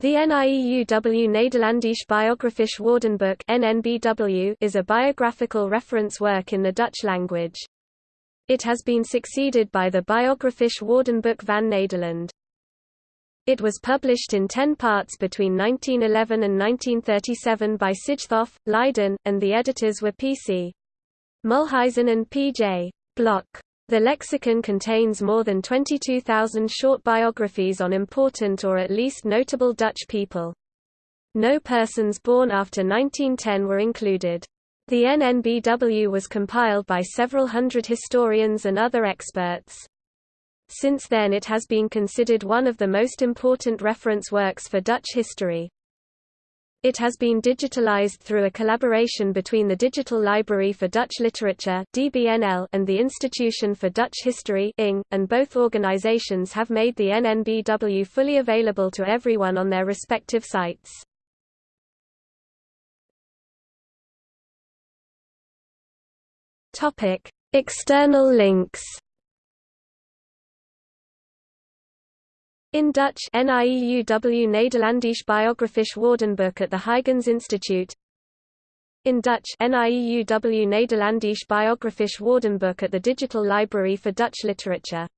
The NIEUW Nederlandsch Biografisch Woordenboek (NNBW) is a biographical reference work in the Dutch language. It has been succeeded by the Biografisch Woordenboek van Nederland. It was published in ten parts between 1911 and 1937 by Sijthoff, Leiden, and the editors were P.C. Molhuysen and P.J. Blok. The lexicon contains more than 22,000 short biographies on important or at least notable Dutch people. No persons born after 1910 were included. The NNBW was compiled by several hundred historians and other experts. Since then it has been considered one of the most important reference works for Dutch history. It has been digitalized through a collaboration between the Digital Library for Dutch Literature (DBNL) and the Institution for Dutch History (ING), and both organizations have made the NNBW fully available to everyone on their respective sites. Topic: External links. In Dutch NIEUW Nederlandsch Biografisch Woordenboek at the Huygens Institute. In Dutch NIEUW Nederlandsch Biografisch Woordenboek at the Digital Library for Dutch Literature